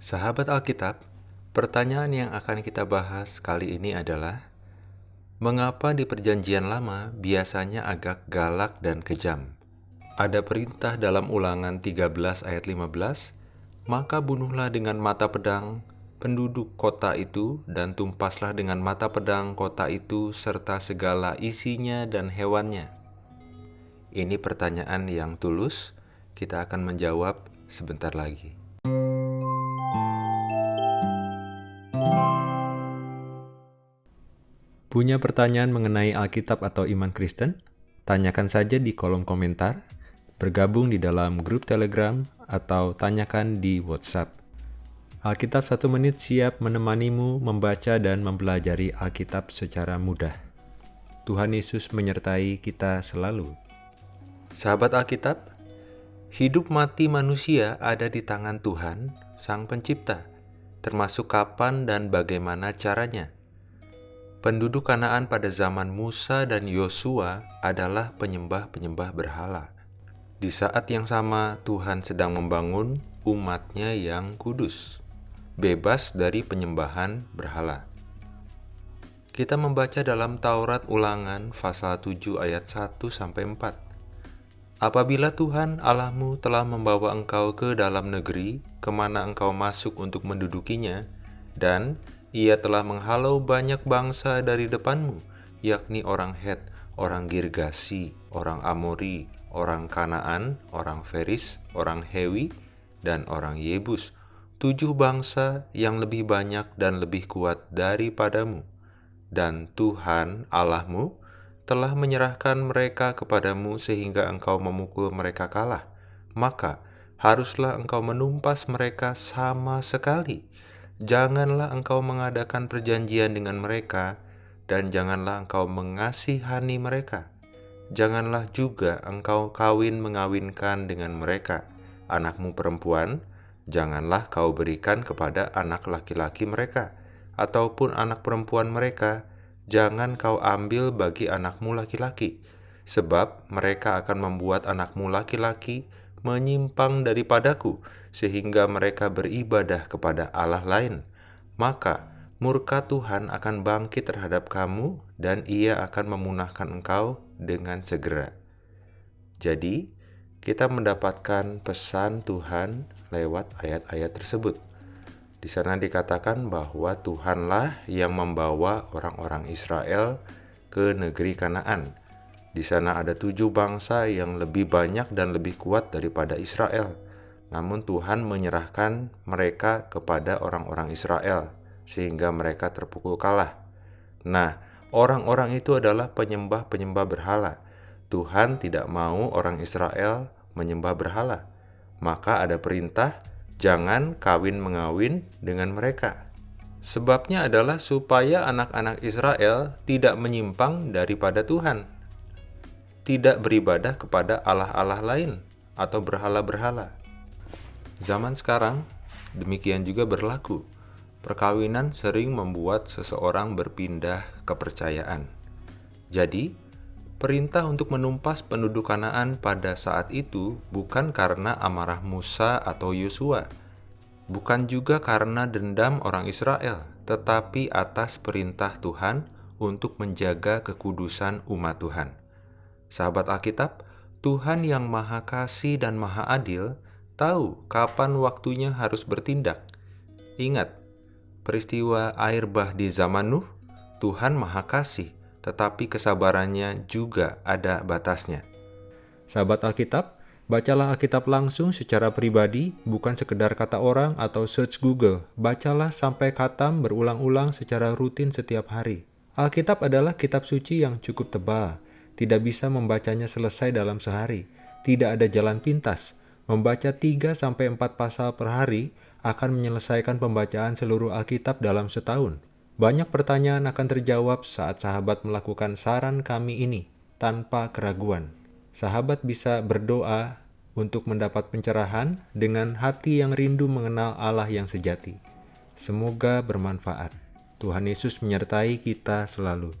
Sahabat Alkitab, pertanyaan yang akan kita bahas kali ini adalah Mengapa di perjanjian lama biasanya agak galak dan kejam? Ada perintah dalam ulangan 13 ayat 15, Maka bunuhlah dengan mata pedang penduduk kota itu dan tumpaslah dengan mata pedang kota itu serta segala isinya dan hewannya. Ini pertanyaan yang tulus, kita akan menjawab sebentar lagi. Punya pertanyaan mengenai Alkitab atau iman Kristen? Tanyakan saja di kolom komentar, bergabung di dalam grup Telegram, atau tanyakan di WhatsApp. Alkitab satu menit siap menemanimu membaca dan mempelajari Alkitab secara mudah. Tuhan Yesus menyertai kita selalu. Sahabat Alkitab, hidup mati manusia ada di tangan Tuhan, Sang Pencipta, termasuk kapan dan bagaimana caranya. Penduduk Kanaan pada zaman Musa dan Yosua adalah penyembah-penyembah berhala. Di saat yang sama, Tuhan sedang membangun umatnya yang kudus, bebas dari penyembahan berhala. Kita membaca dalam Taurat Ulangan pasal 7 ayat 1 sampai 4. Apabila Tuhan Allahmu telah membawa engkau ke dalam negeri ke mana engkau masuk untuk mendudukinya, dan ia telah menghalau banyak bangsa dari depanmu, yakni orang Het, orang Girgasi, orang Amori, orang Kanaan, orang Feris, orang Hewi, dan orang Yebus, tujuh bangsa yang lebih banyak dan lebih kuat daripadamu. Dan Tuhan Allahmu telah menyerahkan mereka kepadamu sehingga engkau memukul mereka kalah. Maka haruslah engkau menumpas mereka sama sekali Janganlah engkau mengadakan perjanjian dengan mereka, dan janganlah engkau mengasihani mereka. Janganlah juga engkau kawin mengawinkan dengan mereka. Anakmu perempuan, janganlah kau berikan kepada anak laki-laki mereka, ataupun anak perempuan mereka, jangan kau ambil bagi anakmu laki-laki, sebab mereka akan membuat anakmu laki-laki menyimpang daripadaku, sehingga mereka beribadah kepada Allah lain, maka murka Tuhan akan bangkit terhadap kamu, dan Ia akan memunahkan engkau dengan segera. Jadi, kita mendapatkan pesan Tuhan lewat ayat-ayat tersebut. Di sana dikatakan bahwa Tuhanlah yang membawa orang-orang Israel ke negeri Kanaan di sana ada tujuh bangsa yang lebih banyak dan lebih kuat daripada Israel. Namun Tuhan menyerahkan mereka kepada orang-orang Israel, sehingga mereka terpukul kalah. Nah, orang-orang itu adalah penyembah-penyembah berhala. Tuhan tidak mau orang Israel menyembah berhala. Maka ada perintah, jangan kawin mengawin dengan mereka. Sebabnya adalah supaya anak-anak Israel tidak menyimpang daripada Tuhan tidak beribadah kepada allah-allah lain atau berhala-berhala. Zaman sekarang, demikian juga berlaku. Perkawinan sering membuat seseorang berpindah kepercayaan. Jadi, perintah untuk menumpas penduduk Kanaan pada saat itu bukan karena amarah Musa atau Yosua, bukan juga karena dendam orang Israel, tetapi atas perintah Tuhan untuk menjaga kekudusan umat Tuhan. Sahabat Alkitab, Tuhan yang Maha Kasih dan Maha Adil tahu kapan waktunya harus bertindak. Ingat, peristiwa air bah di zaman Nuh, Tuhan Maha Kasih, tetapi kesabarannya juga ada batasnya. Sahabat Alkitab, bacalah Alkitab langsung secara pribadi, bukan sekedar kata orang atau search Google. Bacalah sampai katam berulang-ulang secara rutin setiap hari. Alkitab adalah kitab suci yang cukup tebal, tidak bisa membacanya selesai dalam sehari. Tidak ada jalan pintas. Membaca 3-4 pasal per hari akan menyelesaikan pembacaan seluruh Alkitab dalam setahun. Banyak pertanyaan akan terjawab saat sahabat melakukan saran kami ini tanpa keraguan. Sahabat bisa berdoa untuk mendapat pencerahan dengan hati yang rindu mengenal Allah yang sejati. Semoga bermanfaat. Tuhan Yesus menyertai kita selalu.